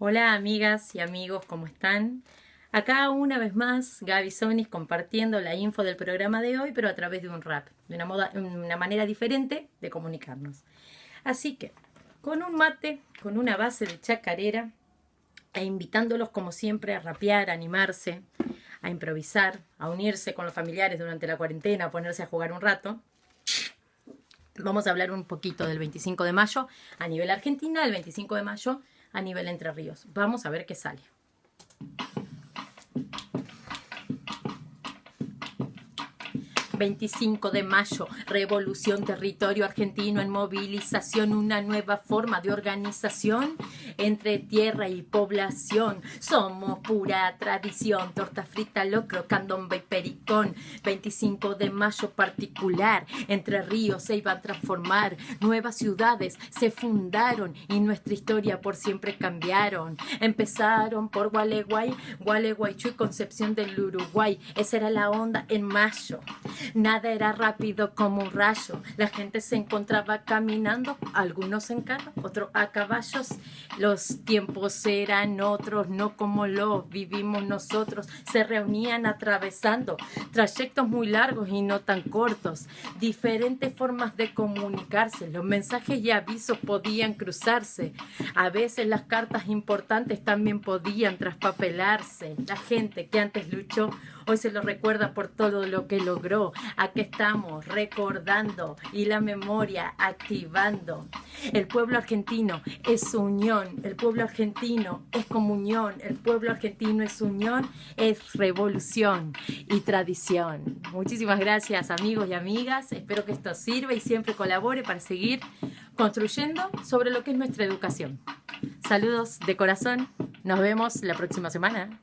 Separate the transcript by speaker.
Speaker 1: Hola amigas y amigos, ¿cómo están? Acá una vez más Gaby Sonis compartiendo la info del programa de hoy, pero a través de un rap, de una, manera diferente de comunicarnos. Así que, con un mate, con una base de chacarera, e invitándolos como siempre a rapear, a animarse, a improvisar, a unirse con los familiares durante la cuarentena, a ponerse a jugar un rato. Vamos a hablar un poquito del 25 de mayo a nivel Argentina, el 25 de mayo a nivel Entre Ríos. Vamos a ver qué sale. 25 de mayo, revolución, territorio argentino en movilización, una nueva forma de organización entre tierra y población. Somos pura tradición, torta frita, locro, candombe y pericón. 25 de mayo particular, entre ríos se iban a transformar, nuevas ciudades se fundaron y nuestra historia por siempre cambiaron. Empezaron por Gualeguay, Gualeguaychú y Concepción del Uruguay. Esa era la onda en mayo. Nada era rápido como un rayo. La gente se encontraba caminando, algunos en carro, otros a caballos. Los tiempos eran otros, no como los vivimos nosotros. Se reunían atravesando trayectos muy largos y no tan cortos. Diferentes formas de comunicarse. Los mensajes y avisos podían cruzarse. A veces las cartas importantes también podían traspapelarse. La gente que antes luchó hoy se lo recuerda por todo lo que logró. Aquí estamos recordando y la memoria activando. El pueblo argentino es el pueblo argentino es comunión, el pueblo argentino es unión, es revolución y tradición. Muchísimas gracias amigos y amigas, espero que esto sirva y siempre colabore para seguir construyendo sobre lo que es nuestra educación. Saludos de corazón, nos vemos la próxima semana.